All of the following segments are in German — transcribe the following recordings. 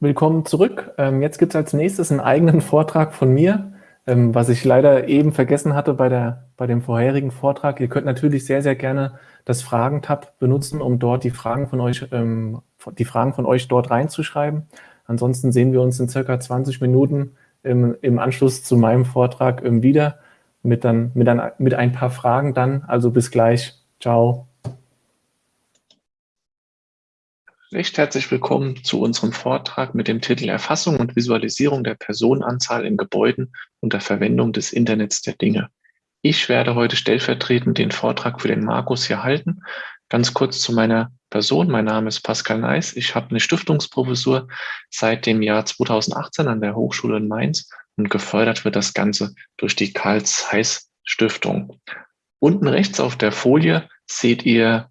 willkommen zurück. Ähm, jetzt gibt es als nächstes einen eigenen Vortrag von mir, ähm, was ich leider eben vergessen hatte bei, der, bei dem vorherigen Vortrag. Ihr könnt natürlich sehr, sehr gerne das Fragen-Tab benutzen, um dort die Fragen von euch, ähm, die Fragen von euch dort reinzuschreiben. Ansonsten sehen wir uns in circa 20 Minuten im, im Anschluss zu meinem Vortrag wieder mit, dann, mit, dann, mit ein paar Fragen dann. Also bis gleich. Ciao. Recht herzlich willkommen zu unserem Vortrag mit dem Titel Erfassung und Visualisierung der Personenanzahl in Gebäuden unter Verwendung des Internets der Dinge. Ich werde heute stellvertretend den Vortrag für den Markus hier halten. Ganz kurz zu meiner Person. Mein Name ist Pascal Neis. Ich habe eine Stiftungsprofessur seit dem Jahr 2018 an der Hochschule in Mainz und gefördert wird das Ganze durch die Karl Zeiss Stiftung. Unten rechts auf der Folie seht ihr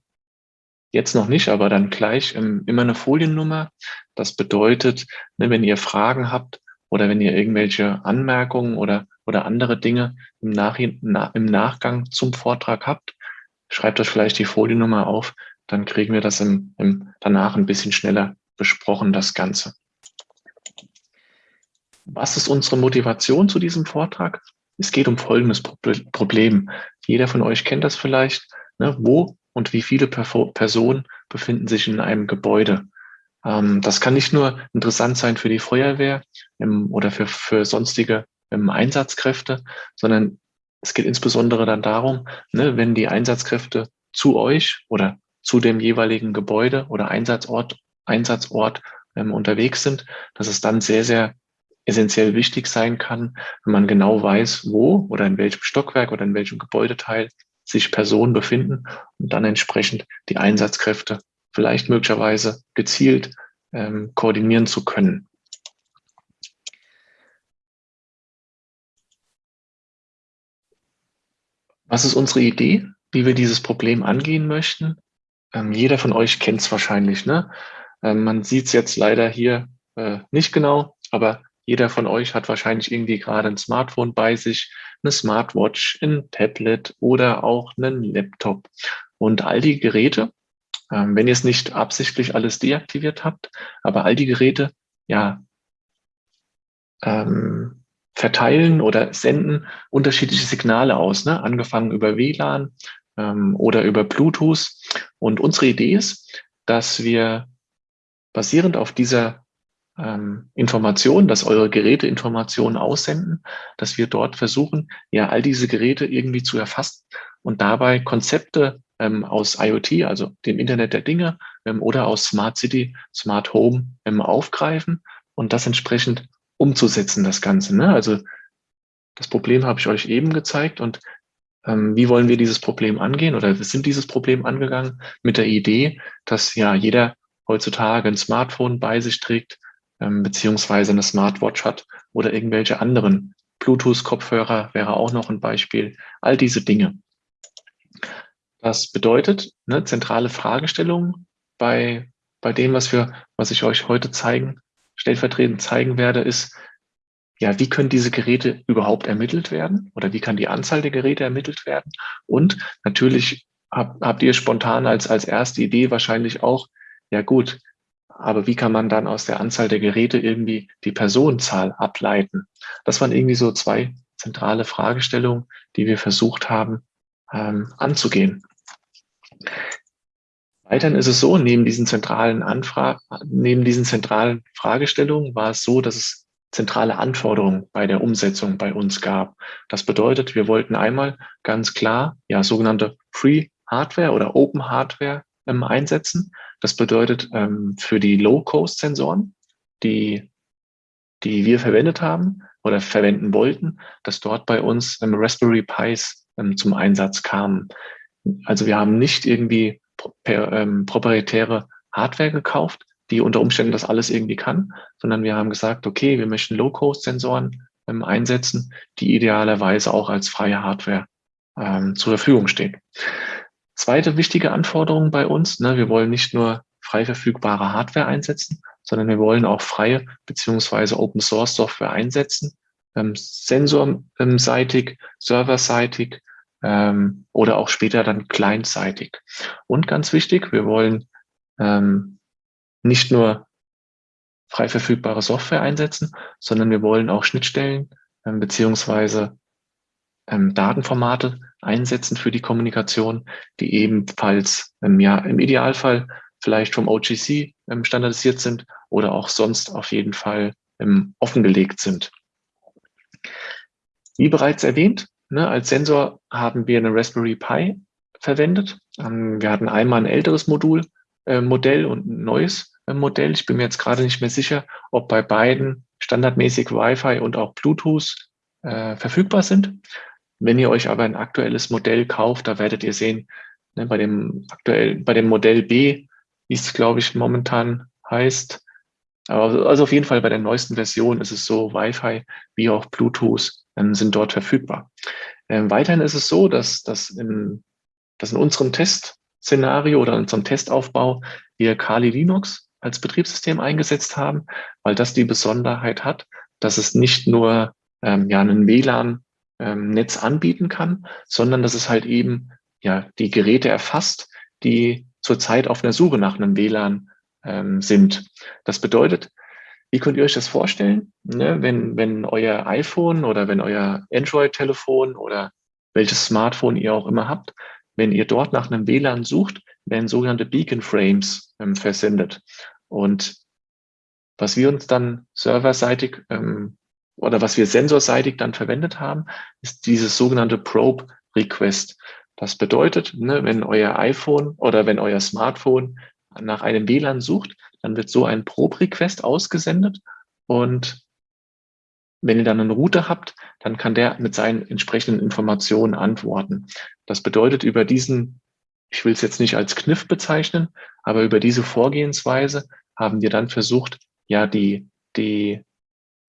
Jetzt noch nicht, aber dann gleich ähm, immer eine Foliennummer. Das bedeutet, ne, wenn ihr Fragen habt oder wenn ihr irgendwelche Anmerkungen oder, oder andere Dinge im, Nach na, im Nachgang zum Vortrag habt, schreibt euch vielleicht die Foliennummer auf, dann kriegen wir das im, im, danach ein bisschen schneller besprochen, das Ganze. Was ist unsere Motivation zu diesem Vortrag? Es geht um folgendes Problem. Jeder von euch kennt das vielleicht. Ne? Wo und wie viele Personen befinden sich in einem Gebäude. Ähm, das kann nicht nur interessant sein für die Feuerwehr ähm, oder für, für sonstige ähm, Einsatzkräfte, sondern es geht insbesondere dann darum, ne, wenn die Einsatzkräfte zu euch oder zu dem jeweiligen Gebäude oder Einsatzort, Einsatzort unterwegs sind, dass es dann sehr, sehr essentiell wichtig sein kann, wenn man genau weiß, wo oder in welchem Stockwerk oder in welchem Gebäudeteil sich Personen befinden und dann entsprechend die Einsatzkräfte vielleicht möglicherweise gezielt ähm, koordinieren zu können. Was ist unsere Idee, wie wir dieses Problem angehen möchten? Ähm, jeder von euch kennt es wahrscheinlich. Ne? Ähm, man sieht es jetzt leider hier äh, nicht genau, aber jeder von euch hat wahrscheinlich irgendwie gerade ein Smartphone bei sich, eine Smartwatch, ein Tablet oder auch einen Laptop. Und all die Geräte, ähm, wenn ihr es nicht absichtlich alles deaktiviert habt, aber all die Geräte, ja, ähm, verteilen oder senden unterschiedliche Signale aus, ne? angefangen über WLAN ähm, oder über Bluetooth. Und unsere Idee ist, dass wir basierend auf dieser ähm, Informationen, dass eure Geräte Informationen aussenden, dass wir dort versuchen, ja, all diese Geräte irgendwie zu erfassen und dabei Konzepte ähm, aus IoT, also dem Internet der Dinge ähm, oder aus Smart City, Smart Home ähm, aufgreifen und das entsprechend umzusetzen, das Ganze. Ne? Also das Problem habe ich euch eben gezeigt und ähm, wie wollen wir dieses Problem angehen oder wir sind dieses Problem angegangen mit der Idee, dass ja jeder heutzutage ein Smartphone bei sich trägt, ähm, beziehungsweise eine Smartwatch hat oder irgendwelche anderen Bluetooth-Kopfhörer wäre auch noch ein Beispiel. All diese Dinge. Das bedeutet, eine zentrale Fragestellung bei, bei dem, was wir, was ich euch heute zeigen, stellvertretend zeigen werde, ist, ja, wie können diese Geräte überhaupt ermittelt werden oder wie kann die Anzahl der Geräte ermittelt werden? Und natürlich hab, habt ihr spontan als, als erste Idee wahrscheinlich auch, ja gut, aber wie kann man dann aus der Anzahl der Geräte irgendwie die Personenzahl ableiten? Das waren irgendwie so zwei zentrale Fragestellungen, die wir versucht haben ähm, anzugehen. Weiterhin ist es so, neben diesen zentralen Anfragen, neben diesen zentralen Fragestellungen war es so, dass es zentrale Anforderungen bei der Umsetzung bei uns gab. Das bedeutet, wir wollten einmal ganz klar ja sogenannte Free Hardware oder Open Hardware ähm, einsetzen. Das bedeutet ähm, für die Low-Cost-Sensoren, die, die wir verwendet haben oder verwenden wollten, dass dort bei uns ähm, Raspberry Pis ähm, zum Einsatz kamen. Also wir haben nicht irgendwie proprietäre Hardware gekauft, die unter Umständen das alles irgendwie kann, sondern wir haben gesagt, okay, wir möchten Low-Cost-Sensoren einsetzen, die idealerweise auch als freie Hardware zur Verfügung stehen. Zweite wichtige Anforderung bei uns, ne, wir wollen nicht nur frei verfügbare Hardware einsetzen, sondern wir wollen auch freie beziehungsweise Open Source Software einsetzen, ähm, sensorseitig, serverseitig ähm, oder auch später dann clientseitig. Und ganz wichtig, wir wollen ähm, nicht nur frei verfügbare Software einsetzen, sondern wir wollen auch Schnittstellen ähm, beziehungsweise ähm, Datenformate einsetzen für die Kommunikation, die ebenfalls ähm, ja, im Idealfall vielleicht vom OGC ähm, standardisiert sind oder auch sonst auf jeden Fall ähm, offengelegt sind. Wie bereits erwähnt, ne, als Sensor haben wir eine Raspberry Pi verwendet. Ähm, wir hatten einmal ein älteres Modul, äh, Modell und ein neues äh, Modell. Ich bin mir jetzt gerade nicht mehr sicher, ob bei beiden standardmäßig Wi-Fi und auch Bluetooth äh, verfügbar sind. Wenn ihr euch aber ein aktuelles Modell kauft, da werdet ihr sehen, ne, bei dem aktuell, bei dem Modell B, wie es glaube ich momentan heißt, aber also auf jeden Fall bei der neuesten Version ist es so, Wi-Fi wie auch Bluetooth ähm, sind dort verfügbar. Ähm, weiterhin ist es so, dass, dass, in, dass in unserem Testszenario oder in unserem Testaufbau wir Kali Linux als Betriebssystem eingesetzt haben, weil das die Besonderheit hat, dass es nicht nur ähm, ja, einen WLAN ähm, Netz anbieten kann, sondern dass es halt eben ja die Geräte erfasst, die zurzeit auf einer Suche nach einem WLAN ähm, sind. Das bedeutet, wie könnt ihr euch das vorstellen, ne, wenn, wenn euer iPhone oder wenn euer Android-Telefon oder welches Smartphone ihr auch immer habt, wenn ihr dort nach einem WLAN sucht, werden sogenannte Beacon Frames ähm, versendet. Und was wir uns dann serverseitig ähm, oder was wir sensorseitig dann verwendet haben, ist dieses sogenannte Probe Request. Das bedeutet, ne, wenn euer iPhone oder wenn euer Smartphone nach einem WLAN sucht, dann wird so ein Probe Request ausgesendet und wenn ihr dann einen Router habt, dann kann der mit seinen entsprechenden Informationen antworten. Das bedeutet, über diesen, ich will es jetzt nicht als Kniff bezeichnen, aber über diese Vorgehensweise haben wir dann versucht, ja, die, die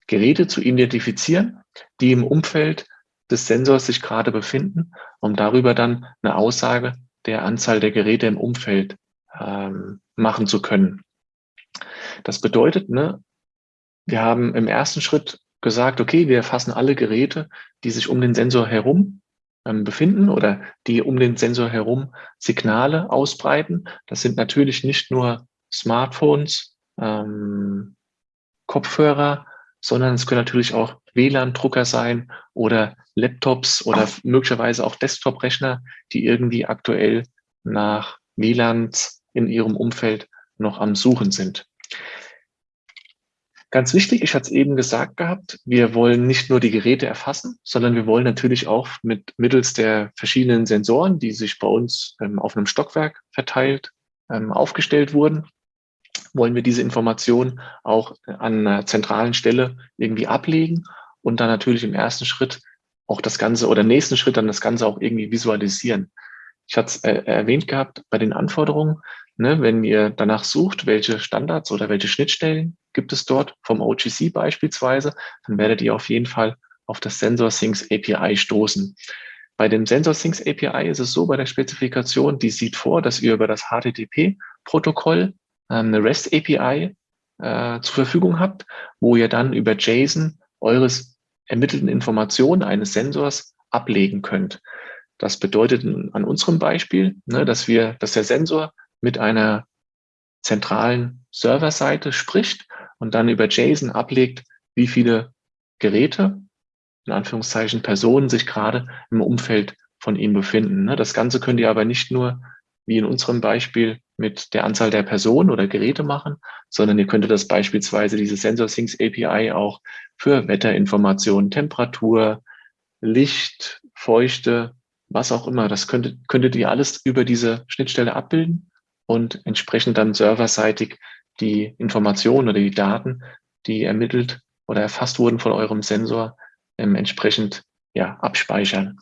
Geräte zu identifizieren, die im Umfeld des Sensors sich gerade befinden, um darüber dann eine Aussage der Anzahl der Geräte im Umfeld ähm, machen zu können. Das bedeutet, ne, wir haben im ersten Schritt gesagt, okay, wir erfassen alle Geräte, die sich um den Sensor herum ähm, befinden oder die um den Sensor herum Signale ausbreiten. Das sind natürlich nicht nur Smartphones, ähm, Kopfhörer, sondern es können natürlich auch WLAN-Drucker sein oder Laptops oder möglicherweise auch Desktop-Rechner, die irgendwie aktuell nach WLANs in ihrem Umfeld noch am Suchen sind. Ganz wichtig, ich hatte es eben gesagt gehabt, wir wollen nicht nur die Geräte erfassen, sondern wir wollen natürlich auch mit mittels der verschiedenen Sensoren, die sich bei uns ähm, auf einem Stockwerk verteilt ähm, aufgestellt wurden, wollen wir diese Informationen auch an einer zentralen Stelle irgendwie ablegen und dann natürlich im ersten Schritt auch das Ganze oder nächsten Schritt dann das Ganze auch irgendwie visualisieren. Ich hatte es äh, erwähnt gehabt bei den Anforderungen, ne, wenn ihr danach sucht, welche Standards oder welche Schnittstellen gibt es dort vom OGC beispielsweise, dann werdet ihr auf jeden Fall auf das Sensor Syncs API stoßen. Bei dem Sensor Syncs API ist es so bei der Spezifikation, die sieht vor, dass ihr über das HTTP-Protokoll eine REST API äh, zur Verfügung habt, wo ihr dann über JSON eures ermittelten Informationen eines Sensors ablegen könnt. Das bedeutet an unserem Beispiel, ne, dass wir, dass der Sensor mit einer zentralen Serverseite spricht und dann über JSON ablegt, wie viele Geräte, in Anführungszeichen Personen, sich gerade im Umfeld von ihm befinden. Ne. Das Ganze könnt ihr aber nicht nur wie in unserem Beispiel mit der Anzahl der Personen oder Geräte machen, sondern ihr könntet das beispielsweise diese Sensor Syncs API auch für Wetterinformationen, Temperatur, Licht, Feuchte, was auch immer. Das könntet, könntet ihr alles über diese Schnittstelle abbilden und entsprechend dann serverseitig die Informationen oder die Daten, die ermittelt oder erfasst wurden von eurem Sensor, ähm, entsprechend ja, abspeichern.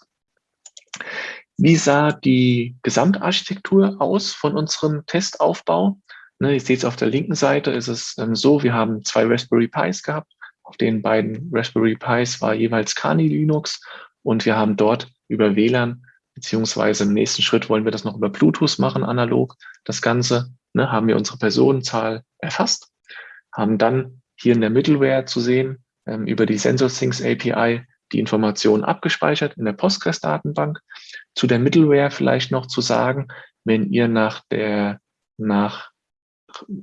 Wie sah die Gesamtarchitektur aus von unserem Testaufbau? Ne, ihr seht es auf der linken Seite, ist es ähm, so, wir haben zwei Raspberry Pis gehabt. Auf den beiden Raspberry Pis war jeweils Kani Linux und wir haben dort über WLAN, beziehungsweise im nächsten Schritt wollen wir das noch über Bluetooth machen, analog. Das Ganze ne, haben wir unsere Personenzahl erfasst, haben dann hier in der Middleware zu sehen, ähm, über die SensorSyncs API die Informationen abgespeichert in der Postgres-Datenbank. Zu der Middleware vielleicht noch zu sagen, wenn ihr nach der, nach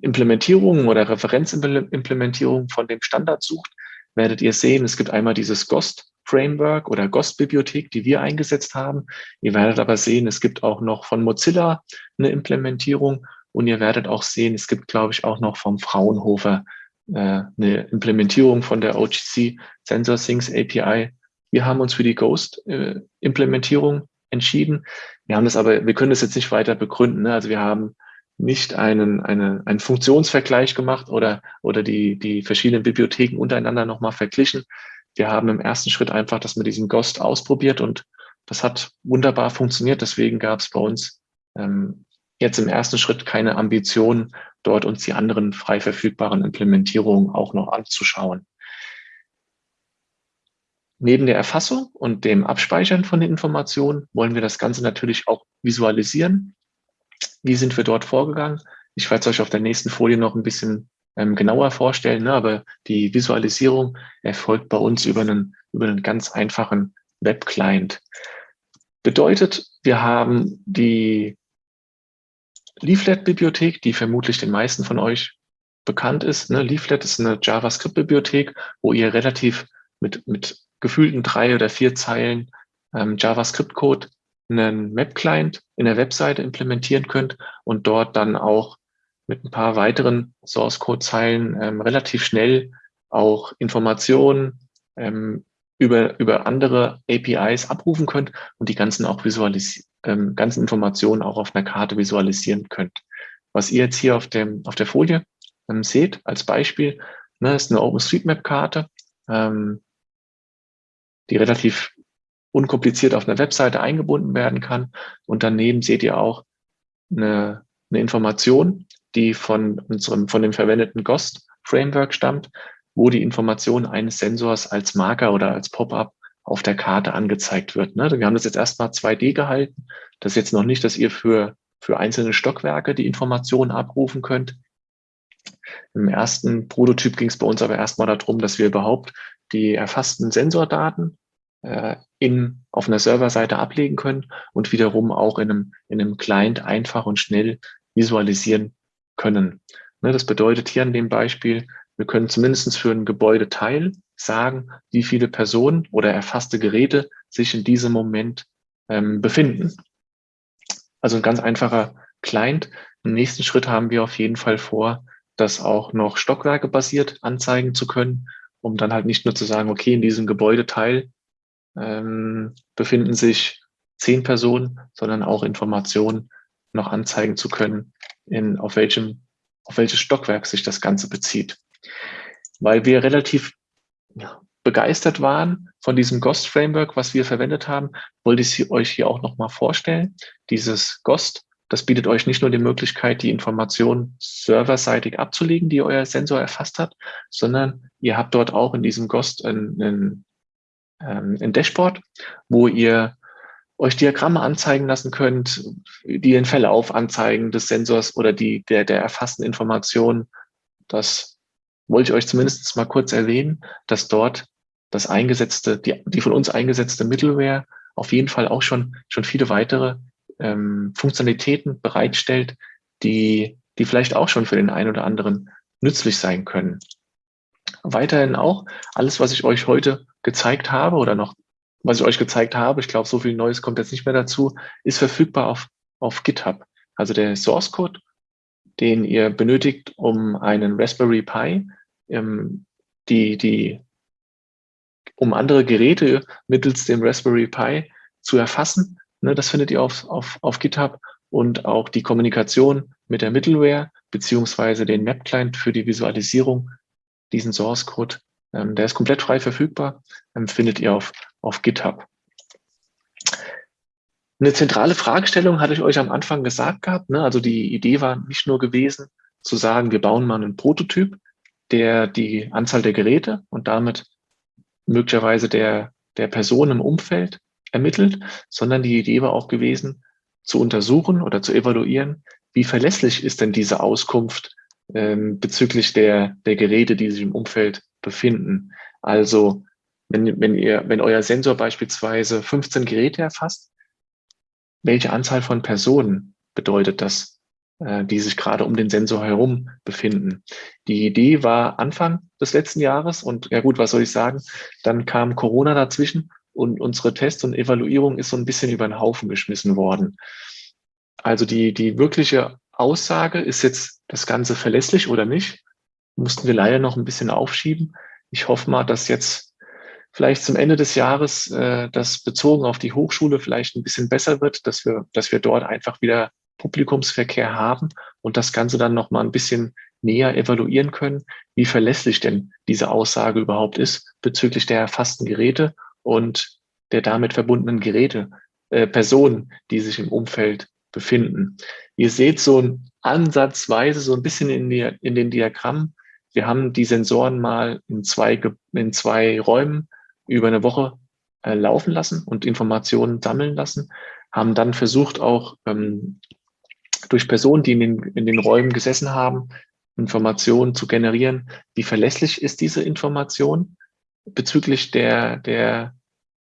Implementierungen oder Referenzimplementierungen von dem Standard sucht, werdet ihr sehen, es gibt einmal dieses GOST Framework oder GOST-Bibliothek, die wir eingesetzt haben. Ihr werdet aber sehen, es gibt auch noch von Mozilla eine Implementierung und ihr werdet auch sehen, es gibt, glaube ich, auch noch vom Fraunhofer eine Implementierung von der OGC Sensor Things API. Wir haben uns für die Ghost-Implementierung äh, entschieden. Wir haben das aber, wir können das jetzt nicht weiter begründen. Ne? Also wir haben nicht einen, eine, einen Funktionsvergleich gemacht oder, oder die, die verschiedenen Bibliotheken untereinander nochmal verglichen, wir haben im ersten Schritt einfach das mit diesem Ghost ausprobiert und das hat wunderbar funktioniert. Deswegen gab es bei uns ähm, jetzt im ersten Schritt keine Ambition, dort uns die anderen frei verfügbaren Implementierungen auch noch anzuschauen. Neben der Erfassung und dem Abspeichern von den Informationen wollen wir das Ganze natürlich auch visualisieren. Wie sind wir dort vorgegangen? Ich werde es euch auf der nächsten Folie noch ein bisschen ähm, genauer vorstellen, ne? aber die Visualisierung erfolgt bei uns über einen, über einen ganz einfachen Web-Client. Bedeutet, wir haben die Leaflet-Bibliothek, die vermutlich den meisten von euch bekannt ist. Ne? Leaflet ist eine JavaScript-Bibliothek, wo ihr relativ mit, mit gefühlten drei oder vier Zeilen ähm, JavaScript-Code einen Web-Client in der Webseite implementieren könnt und dort dann auch mit ein paar weiteren Source Code Zeilen ähm, relativ schnell auch Informationen ähm, über, über andere APIs abrufen könnt und die ganzen auch visualisieren, ähm, ganzen Informationen auch auf einer Karte visualisieren könnt. Was ihr jetzt hier auf dem, auf der Folie ähm, seht als Beispiel, ne, ist eine OpenStreetMap-Karte, ähm, die relativ unkompliziert auf einer Webseite eingebunden werden kann. Und daneben seht ihr auch eine, eine Information, die von unserem, von dem verwendeten GHOST Framework stammt, wo die Information eines Sensors als Marker oder als Pop-up auf der Karte angezeigt wird. Ne? Wir haben das jetzt erstmal 2D gehalten. Das ist jetzt noch nicht, dass ihr für, für einzelne Stockwerke die Informationen abrufen könnt. Im ersten Prototyp ging es bei uns aber erstmal darum, dass wir überhaupt die erfassten Sensordaten äh, in, auf einer Serverseite ablegen können und wiederum auch in einem, in einem Client einfach und schnell visualisieren können. Ne, das bedeutet hier an dem Beispiel, wir können zumindest für ein Gebäudeteil sagen, wie viele Personen oder erfasste Geräte sich in diesem Moment ähm, befinden. Also ein ganz einfacher Client. Im nächsten Schritt haben wir auf jeden Fall vor, das auch noch Stockwerke basiert anzeigen zu können, um dann halt nicht nur zu sagen, okay, in diesem Gebäudeteil ähm, befinden sich zehn Personen, sondern auch Informationen noch anzeigen zu können, in, auf, welchem, auf welches Stockwerk sich das Ganze bezieht. Weil wir relativ begeistert waren von diesem GHOST Framework, was wir verwendet haben, wollte ich euch hier auch nochmal vorstellen. Dieses GHOST, das bietet euch nicht nur die Möglichkeit, die Informationen serverseitig abzulegen, die euer Sensor erfasst hat, sondern ihr habt dort auch in diesem GHOST ein, ein, ähm, ein Dashboard, wo ihr euch Diagramme anzeigen lassen könnt, die den Verlauf anzeigen des Sensors oder die, der, der erfassten Informationen. Das wollte ich euch zumindest mal kurz erwähnen, dass dort das eingesetzte, die, die von uns eingesetzte Middleware auf jeden Fall auch schon, schon viele weitere ähm, Funktionalitäten bereitstellt, die, die vielleicht auch schon für den einen oder anderen nützlich sein können. Weiterhin auch alles, was ich euch heute gezeigt habe oder noch was ich euch gezeigt habe, ich glaube, so viel Neues kommt jetzt nicht mehr dazu, ist verfügbar auf, auf GitHub. Also der Source Code, den ihr benötigt, um einen Raspberry Pi, ähm, die, die, um andere Geräte mittels dem Raspberry Pi zu erfassen. Ne, das findet ihr auf, auf, auf GitHub und auch die Kommunikation mit der Middleware beziehungsweise den Map-Client für die Visualisierung, diesen Source Code ähm, der ist komplett frei verfügbar, ähm, findet ihr auf, auf GitHub. Eine zentrale Fragestellung hatte ich euch am Anfang gesagt gehabt. Ne? Also die Idee war nicht nur gewesen, zu sagen, wir bauen mal einen Prototyp, der die Anzahl der Geräte und damit möglicherweise der, der Person im Umfeld ermittelt, sondern die Idee war auch gewesen, zu untersuchen oder zu evaluieren, wie verlässlich ist denn diese Auskunft ähm, bezüglich der, der Geräte, die sich im Umfeld befinden. Also wenn, wenn, ihr, wenn euer Sensor beispielsweise 15 Geräte erfasst, welche Anzahl von Personen bedeutet das? äh, die sich gerade um den Sensor herum befinden. Die Idee war Anfang des letzten Jahres und ja gut, was soll ich sagen? Dann kam Corona dazwischen und unsere Tests und Evaluierung ist so ein bisschen über den Haufen geschmissen worden. Also die, die wirkliche Aussage, ist jetzt das Ganze verlässlich oder nicht, mussten wir leider noch ein bisschen aufschieben. Ich hoffe mal, dass jetzt vielleicht zum Ende des Jahres äh, das bezogen auf die Hochschule vielleicht ein bisschen besser wird, dass wir, dass wir dort einfach wieder Publikumsverkehr haben und das Ganze dann noch mal ein bisschen näher evaluieren können, wie verlässlich denn diese Aussage überhaupt ist bezüglich der erfassten Geräte und der damit verbundenen Geräte, äh, Personen, die sich im Umfeld befinden. Ihr seht so ansatzweise so ein bisschen in, die, in den Diagrammen. Wir haben die Sensoren mal in zwei, in zwei Räumen über eine Woche äh, laufen lassen und Informationen sammeln lassen, haben dann versucht auch ähm, durch Personen, die in den, in den Räumen gesessen haben, Informationen zu generieren. Wie verlässlich ist diese Information bezüglich der, der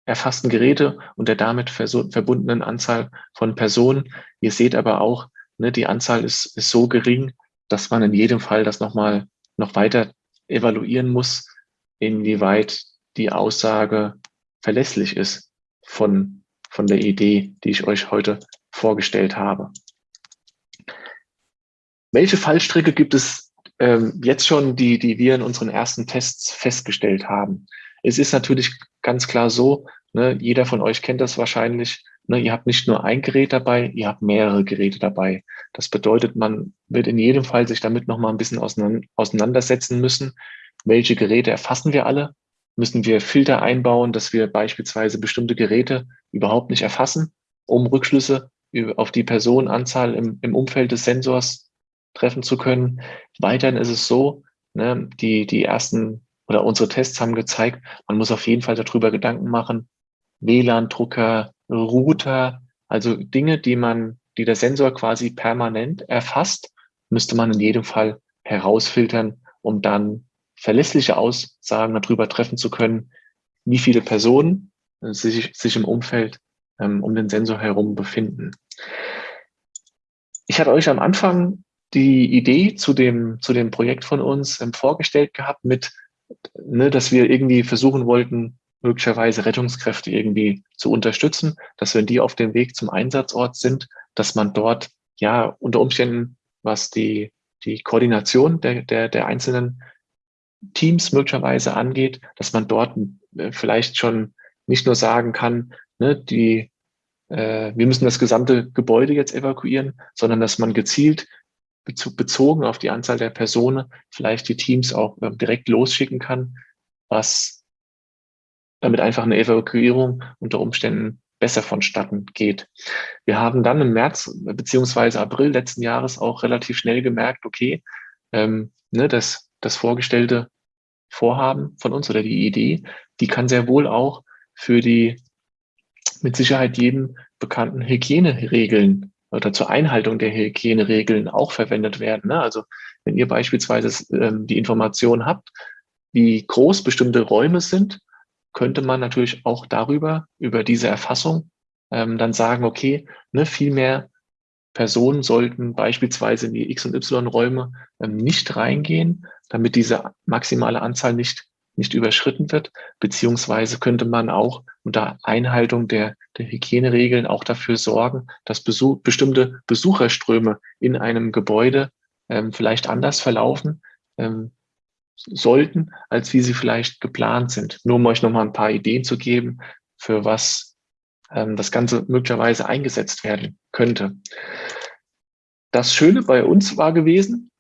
erfassten Geräte und der damit verbundenen Anzahl von Personen? Ihr seht aber auch, ne, die Anzahl ist, ist so gering, dass man in jedem Fall das nochmal noch weiter evaluieren muss, inwieweit die Aussage verlässlich ist von, von der Idee, die ich euch heute vorgestellt habe. Welche Fallstricke gibt es ähm, jetzt schon, die, die wir in unseren ersten Tests festgestellt haben? Es ist natürlich ganz klar so, ne, jeder von euch kennt das wahrscheinlich, ne, ihr habt nicht nur ein Gerät dabei, ihr habt mehrere Geräte dabei. Das bedeutet, man wird in jedem Fall sich damit nochmal ein bisschen auseinandersetzen müssen. Welche Geräte erfassen wir alle? Müssen wir Filter einbauen, dass wir beispielsweise bestimmte Geräte überhaupt nicht erfassen, um Rückschlüsse auf die Personenanzahl im, im Umfeld des Sensors treffen zu können. Weiterhin ist es so, ne, die, die ersten oder unsere Tests haben gezeigt, man muss auf jeden Fall darüber Gedanken machen, WLAN-Drucker, Router, also Dinge, die man, die der Sensor quasi permanent erfasst, müsste man in jedem Fall herausfiltern, um dann verlässliche Aussagen darüber treffen zu können, wie viele Personen sich, sich im Umfeld ähm, um den Sensor herum befinden. Ich hatte euch am Anfang die Idee zu dem, zu dem Projekt von uns ähm, vorgestellt gehabt mit, ne, dass wir irgendwie versuchen wollten, möglicherweise Rettungskräfte irgendwie zu unterstützen, dass wenn die auf dem Weg zum Einsatzort sind, dass man dort ja unter Umständen, was die, die Koordination der, der, der einzelnen Teams möglicherweise angeht, dass man dort äh, vielleicht schon nicht nur sagen kann, ne, die, äh, wir müssen das gesamte Gebäude jetzt evakuieren, sondern dass man gezielt bezogen auf die Anzahl der Personen vielleicht die Teams auch ähm, direkt losschicken kann, was damit einfach eine Evakuierung unter Umständen besser vonstatten geht. Wir haben dann im März beziehungsweise April letzten Jahres auch relativ schnell gemerkt, okay, ähm, ne, das, das vorgestellte Vorhaben von uns oder die Idee, die kann sehr wohl auch für die mit Sicherheit jedem bekannten Hygieneregeln oder zur Einhaltung der Hygieneregeln auch verwendet werden. Ne? Also wenn ihr beispielsweise ähm, die Information habt, wie groß bestimmte Räume sind, könnte man natürlich auch darüber, über diese Erfassung, ähm, dann sagen, okay, ne, viel mehr Personen sollten beispielsweise in die X- und Y-Räume ähm, nicht reingehen, damit diese maximale Anzahl nicht nicht überschritten wird, beziehungsweise könnte man auch unter Einhaltung der, der Hygieneregeln auch dafür sorgen, dass Besuch, bestimmte Besucherströme in einem Gebäude ähm, vielleicht anders verlaufen ähm, sollten, als wie sie vielleicht geplant sind. Nur um euch nochmal ein paar Ideen zu geben, für was ähm, das Ganze möglicherweise eingesetzt werden könnte. Das Schöne bei uns war gewesen,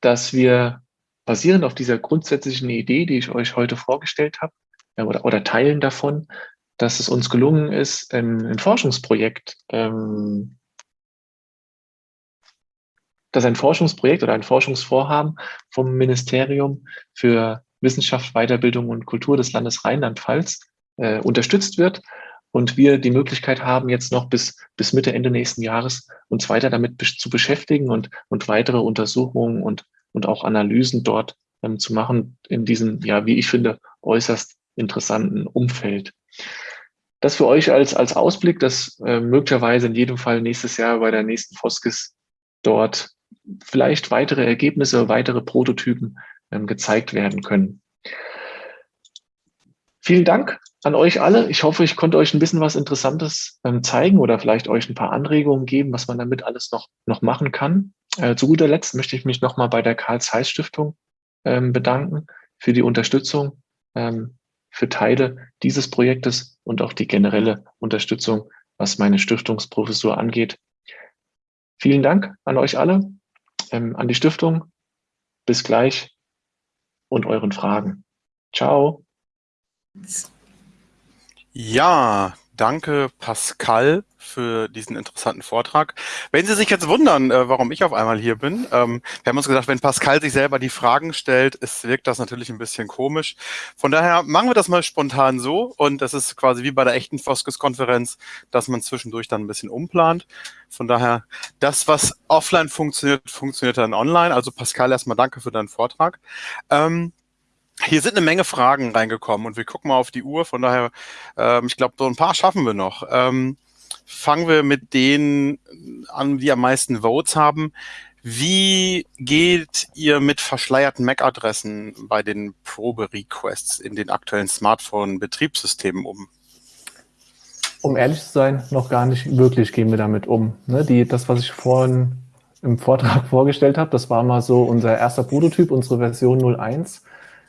dass wir basierend auf dieser grundsätzlichen Idee, die ich euch heute vorgestellt habe, oder, oder Teilen davon, dass es uns gelungen ist, ein, ein Forschungsprojekt, ähm, dass ein Forschungsprojekt oder ein Forschungsvorhaben vom Ministerium für Wissenschaft, Weiterbildung und Kultur des Landes Rheinland-Pfalz äh, unterstützt wird und wir die Möglichkeit haben, jetzt noch bis, bis Mitte, Ende nächsten Jahres uns weiter damit zu beschäftigen und, und weitere Untersuchungen und und auch Analysen dort ähm, zu machen in diesem, ja, wie ich finde, äußerst interessanten Umfeld. Das für euch als, als Ausblick, dass äh, möglicherweise in jedem Fall nächstes Jahr bei der nächsten Foskis dort vielleicht weitere Ergebnisse, weitere Prototypen ähm, gezeigt werden können. Vielen Dank an euch alle. Ich hoffe, ich konnte euch ein bisschen was Interessantes ähm, zeigen oder vielleicht euch ein paar Anregungen geben, was man damit alles noch, noch machen kann. Äh, zu guter Letzt möchte ich mich nochmal bei der Karl Zeiss Stiftung ähm, bedanken für die Unterstützung, ähm, für Teile dieses Projektes und auch die generelle Unterstützung, was meine Stiftungsprofessur angeht. Vielen Dank an euch alle, ähm, an die Stiftung. Bis gleich und euren Fragen. Ciao. Ja, danke Pascal für diesen interessanten Vortrag. Wenn Sie sich jetzt wundern, äh, warum ich auf einmal hier bin, ähm, wir haben uns gesagt, wenn Pascal sich selber die Fragen stellt, es wirkt das natürlich ein bisschen komisch. Von daher machen wir das mal spontan so und das ist quasi wie bei der echten Foskes-Konferenz, dass man zwischendurch dann ein bisschen umplant. Von daher, das, was offline funktioniert, funktioniert dann online. Also Pascal, erstmal danke für deinen Vortrag. Ähm, hier sind eine Menge Fragen reingekommen und wir gucken mal auf die Uhr. Von daher, ähm, ich glaube, so ein paar schaffen wir noch. Ähm, fangen wir mit denen an, die am meisten Votes haben. Wie geht ihr mit verschleierten MAC-Adressen bei den Probe-Requests in den aktuellen Smartphone-Betriebssystemen um? Um ehrlich zu sein, noch gar nicht wirklich gehen wir damit um. Ne, die, das, was ich vorhin im Vortrag vorgestellt habe, das war mal so unser erster Prototyp, unsere Version 01.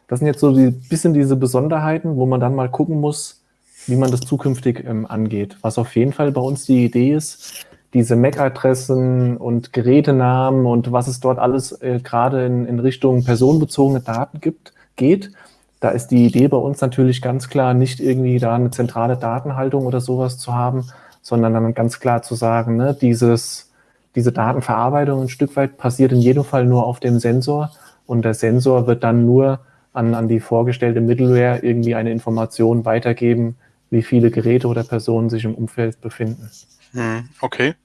Das sind jetzt so ein bisschen diese Besonderheiten, wo man dann mal gucken muss, wie man das zukünftig ähm, angeht. Was auf jeden Fall bei uns die Idee ist, diese MAC-Adressen und Gerätenamen und was es dort alles äh, gerade in, in Richtung personenbezogene Daten gibt, geht. Da ist die Idee bei uns natürlich ganz klar, nicht irgendwie da eine zentrale Datenhaltung oder sowas zu haben, sondern dann ganz klar zu sagen, ne, dieses, diese Datenverarbeitung ein Stück weit passiert in jedem Fall nur auf dem Sensor und der Sensor wird dann nur an, an die vorgestellte Middleware irgendwie eine Information weitergeben, wie viele Geräte oder Personen sich im Umfeld befinden. Hm, okay.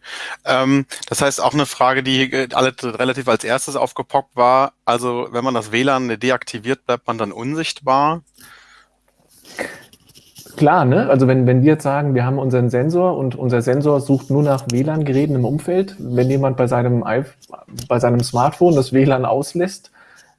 Ähm, das heißt auch eine Frage, die alle relativ als erstes aufgepoppt war. Also wenn man das WLAN deaktiviert, bleibt man dann unsichtbar? Klar, ne? Also wenn, wenn wir jetzt sagen, wir haben unseren Sensor und unser Sensor sucht nur nach WLAN-Geräten im Umfeld, wenn jemand bei seinem, bei seinem Smartphone das WLAN auslässt,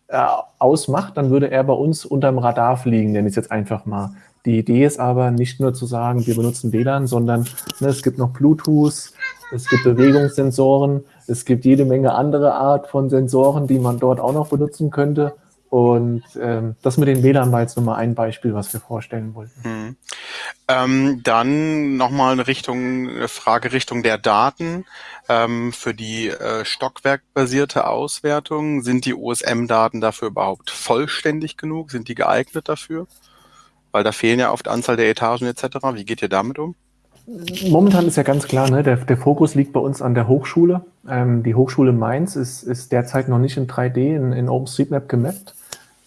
äh, ausmacht, dann würde er bei uns unterm Radar fliegen, nenne ich es jetzt einfach mal. Die Idee ist aber nicht nur zu sagen, wir benutzen WLAN, sondern ne, es gibt noch Bluetooth, es gibt Bewegungssensoren, es gibt jede Menge andere Art von Sensoren, die man dort auch noch benutzen könnte. Und ähm, das mit den WLAN war jetzt nochmal ein Beispiel, was wir vorstellen wollten. Hm. Ähm, dann nochmal eine Richtung, eine Frage Richtung der Daten. Ähm, für die äh, stockwerkbasierte Auswertung, sind die OSM-Daten dafür überhaupt vollständig genug? Sind die geeignet dafür? Weil da fehlen ja oft Anzahl der Etagen etc. Wie geht ihr damit um? Momentan ist ja ganz klar, ne, der, der Fokus liegt bei uns an der Hochschule. Ähm, die Hochschule Mainz ist, ist derzeit noch nicht in 3D in, in OpenStreetMap gemappt.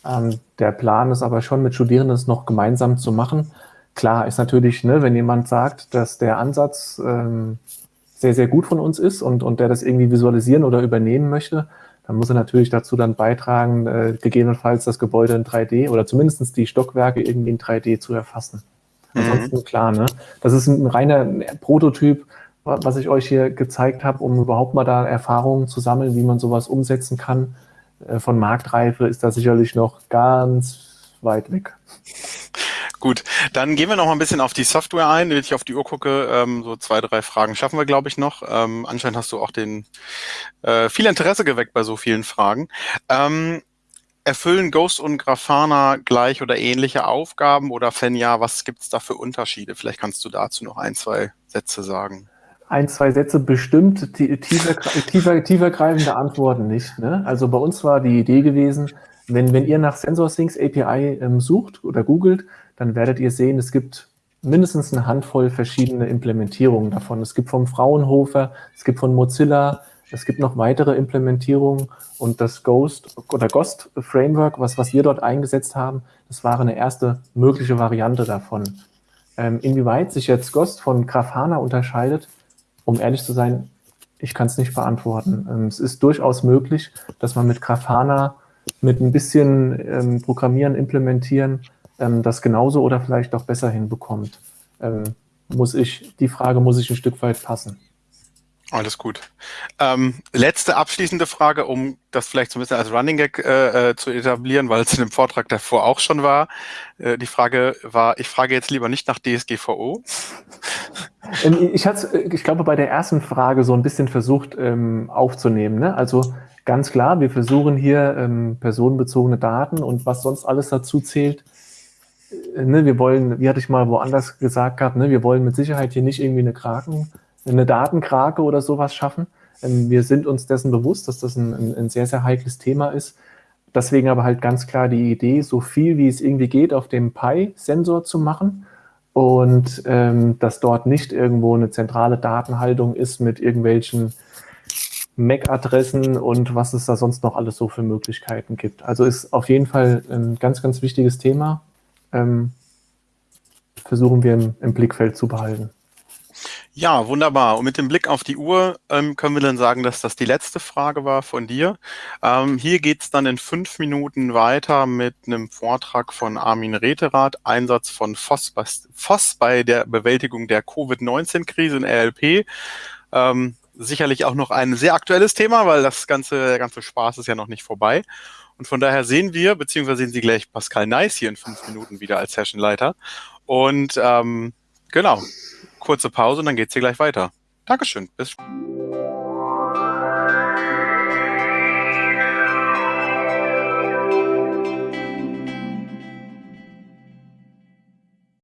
Ähm, der Plan ist aber schon, mit Studierenden es noch gemeinsam zu machen. Klar ist natürlich, ne, wenn jemand sagt, dass der Ansatz ähm, sehr, sehr gut von uns ist und, und der das irgendwie visualisieren oder übernehmen möchte, dann muss er natürlich dazu dann beitragen, äh, gegebenenfalls das Gebäude in 3D oder zumindest die Stockwerke irgendwie in 3D zu erfassen. Mhm. Ansonsten klar, ne? Das ist ein reiner Prototyp, was ich euch hier gezeigt habe, um überhaupt mal da Erfahrungen zu sammeln, wie man sowas umsetzen kann. Äh, von Marktreife ist das sicherlich noch ganz weit weg. Gut, dann gehen wir noch mal ein bisschen auf die Software ein. Wenn ich auf die Uhr gucke, ähm, so zwei, drei Fragen schaffen wir, glaube ich, noch. Ähm, anscheinend hast du auch den äh, viel Interesse geweckt bei so vielen Fragen. Ähm, erfüllen Ghost und Grafana gleich oder ähnliche Aufgaben oder wenn ja, was gibt es da für Unterschiede? Vielleicht kannst du dazu noch ein, zwei Sätze sagen ein, zwei Sätze bestimmt, tiefer, tiefer, tiefergreifende Antworten nicht. Ne? Also bei uns war die Idee gewesen, wenn, wenn ihr nach SensorSyncs API ähm, sucht oder googelt, dann werdet ihr sehen, es gibt mindestens eine Handvoll verschiedene Implementierungen davon. Es gibt vom Fraunhofer, es gibt von Mozilla, es gibt noch weitere Implementierungen und das Ghost oder Ghost Framework, was, was wir dort eingesetzt haben, das war eine erste mögliche Variante davon. Ähm, inwieweit sich jetzt Ghost von Grafana unterscheidet, um ehrlich zu sein, ich kann es nicht beantworten. Ähm, es ist durchaus möglich, dass man mit Grafana mit ein bisschen ähm, Programmieren, Implementieren ähm, das genauso oder vielleicht auch besser hinbekommt. Ähm, muss ich, die Frage muss ich ein Stück weit passen. Alles gut. Ähm, letzte abschließende Frage, um das vielleicht so ein bisschen als Running Gag äh, äh, zu etablieren, weil es in dem Vortrag davor auch schon war. Äh, die Frage war, ich frage jetzt lieber nicht nach DSGVO. Ähm, ich hatte, ich glaube, bei der ersten Frage so ein bisschen versucht ähm, aufzunehmen. Ne? Also ganz klar, wir versuchen hier ähm, personenbezogene Daten und was sonst alles dazu zählt. Ne, wir wollen, wie hatte ich mal woanders gesagt gehabt, ne, wir wollen mit Sicherheit hier nicht irgendwie eine Kraken eine Datenkrake oder sowas schaffen. Ähm, wir sind uns dessen bewusst, dass das ein, ein, sehr, sehr heikles Thema ist. Deswegen aber halt ganz klar die Idee, so viel wie es irgendwie geht, auf dem Pi-Sensor zu machen und ähm, dass dort nicht irgendwo eine zentrale Datenhaltung ist mit irgendwelchen MAC-Adressen und was es da sonst noch alles so für Möglichkeiten gibt. Also ist auf jeden Fall ein ganz, ganz wichtiges Thema. Ähm, versuchen wir im, im Blickfeld zu behalten. Ja, wunderbar. Und mit dem Blick auf die Uhr ähm, können wir dann sagen, dass das die letzte Frage war von dir. Ähm, hier geht's dann in fünf Minuten weiter mit einem Vortrag von Armin Reterath, Einsatz von FOSS, FOSS bei der Bewältigung der Covid-19-Krise in RLP. Ähm, sicherlich auch noch ein sehr aktuelles Thema, weil das ganze, der ganze Spaß ist ja noch nicht vorbei. Und von daher sehen wir, beziehungsweise sehen Sie gleich Pascal Nice hier in fünf Minuten wieder als Sessionleiter. Und ähm, genau, kurze Pause und dann geht's hier gleich weiter. Dankeschön. Bis